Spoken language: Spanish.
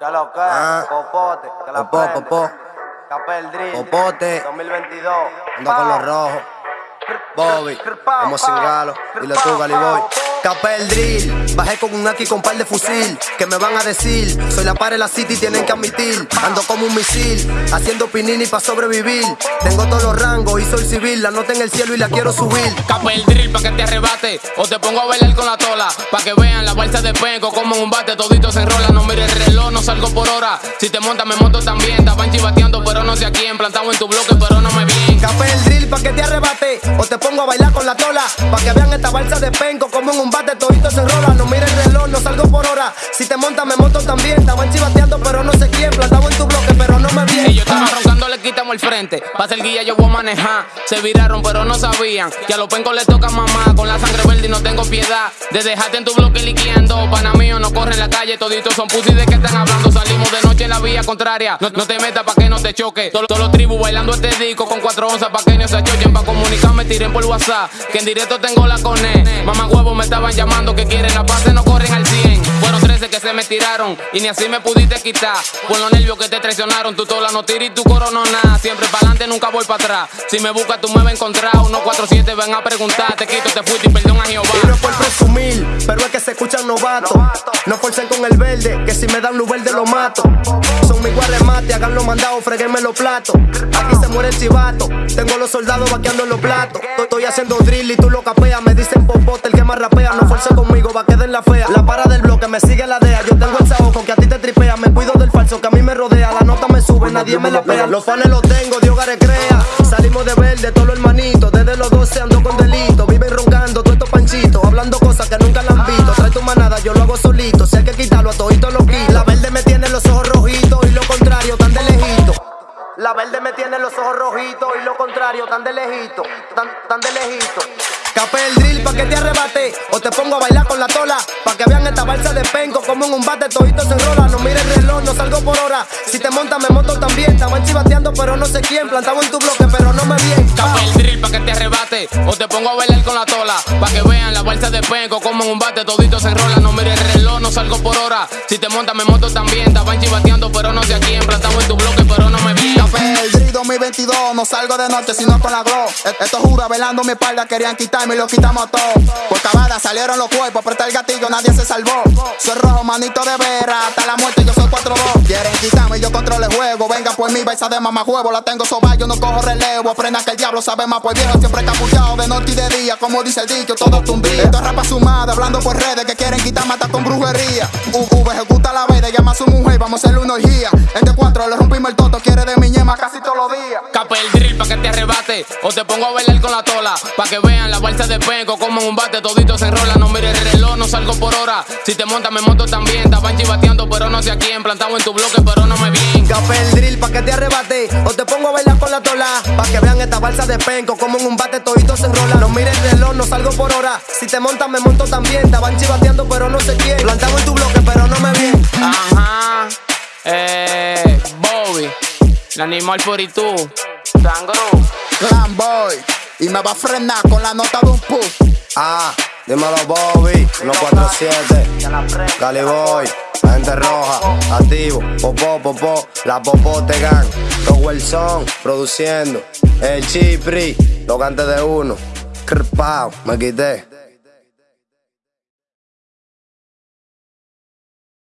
¿Qué lo que? Ah. Popote. Que la Popó, prende. popó. Capel Drill. Popote. 2022. Ando con los rojos. Bobby, vamos sin galo. Dile tú, Galiboy. Capé el drill, bajé con un aquí con par de fusil. Que me van a decir, soy la par de la city, tienen que admitir. Ando como un misil, haciendo pinini para sobrevivir. Tengo todos los rangos y soy civil. La nota en el cielo y la quiero subir. Capa el drill pa' que te arrebate O te pongo a bailar con la tola Pa' que vean la balsa de penco Como en un bate todito se enrola No mires el reloj, no salgo por hora Si te montas me monto también Estaban chivateando pero no sé a quién Plantado en tu bloque pero no me bien Capé el drill pa' que te arrebate O te pongo a bailar con la tola Pa' que vean esta balsa de penco Como en un bate todito se enrola No salgo por hora. Si te montas me monto también yo voy a manejar. Se viraron, pero no sabían que a los pencos les toca mamá. Con la sangre verde y no tengo piedad. De dejarte en tu bloque liqueando. Pana mío, no corre en la calle, toditos son pussy de que están hablando. Salimos de noche en la vía contraria. No, te metas pa' que no te choque. Todos los tribus bailando este disco con cuatro onzas pa' que no se choquen. Pa' comunicarme, tiren por WhatsApp. Que en directo tengo la cone. Mamá huevo me estaban llamando que quieren la paz, no corren al 100. Fueron 13 que se me tiraron y ni así me pudiste quitar. Por los nervios que te traicionaron, tú tola no tiras y tu coro no nada. Siempre para adelante, nunca voy para atrás. Si me buscas, tú me vas a encontrar. 147 van a preguntar, te quito, te fuiste y perdón a Jehová. Y no por presumir, pero es que se escuchan novatos. No forcen con el verde, que si me dan luz verde lo mato. Son mi guarremate, hagan lo mandado, freguenme los platos. Aquí se muere el chivato, tengo los soldados vaqueando en los platos. Estoy haciendo drill y tú lo capeas, me dicen popote el que más rapea. No force conmigo, va a quedar en la fea. Me sigue la DEA, yo tengo el saoco que a ti te tripea. Me cuido del falso que a mí me rodea, la nota me sube, nadie me la pega. Los fans los tengo, Dios crea. Salimos de verde, todos los hermanitos. Desde los 12 ando lejito. Capé el drill pa' que te arrebate O te pongo a bailar con la tola Pa' que vean esta balsa de penco Como en un bate todito se enrola. No mires el reloj, no salgo por hora. Si te montas me monto también. Estaban chivateando pero no sé quién Plantado en tu bloque pero no me bien Capa el drill pa' que te arrebate O te pongo a bailar con la tola Pa' que vean la balsa de penco Como en un bate todito se enrola. No mires el reloj, no salgo por hora. Si te montas me monto también. Estaban chivateando pero no sé quién Plantado en tu bloque pero no me bien no salgo de noche sino con la glow. E-, Estos juras velando mi espalda querían quitarme y lo quitamos a todos. Por cabada salieron los cuerpos, apretar el gatillo, nadie se salvó. Soy rojo, manito de vera, hasta la muerte yo soy 4-2. Quieren quitarme, yo controlo el juego. Venga pues por mí, vais de mamá juego. La tengo soba, yo no cojo relevo. Frena que el diablo sabe más, pues viejo siempre capuchado. De noche y de día, como dice el dicho, todo tumbía. Esto es rapa sumada, hablando por redes que quieren quitar mata con brujería. UV ejecuta la veda, llama a su mujer, vamos a hacerle una orgía. Este 4 le rompimos el toto, quiere de mi ñema casi o te pongo a bailar con la tola Pa' que vean la balsa de penco Como en un bate todito se enrola No mires el reloj, no salgo por hora. Si te montas me monto también Estaban chivateando pero no sé a quién Plantado en tu bloque pero no me bien Capé el drill pa' que te arrebate O te pongo a bailar con la tola Pa' que vean esta balsa de penco Como en un bate todito se enrola. No mires el reloj, no salgo por hora Si te montas me monto también Estaban chivateando pero no sé quién Plantado en tu bloque pero no me bien Ajá Eh Bobby El animal 42 Sangro Clan Boy. Y me va a frenar con la nota de un push. Ah, dímelo Bobby. 147 Caliboy la gente roja, activo, popó, popó, la popote gang, todo el son, produciendo, el chipri, tocante de uno, crpao, me quité.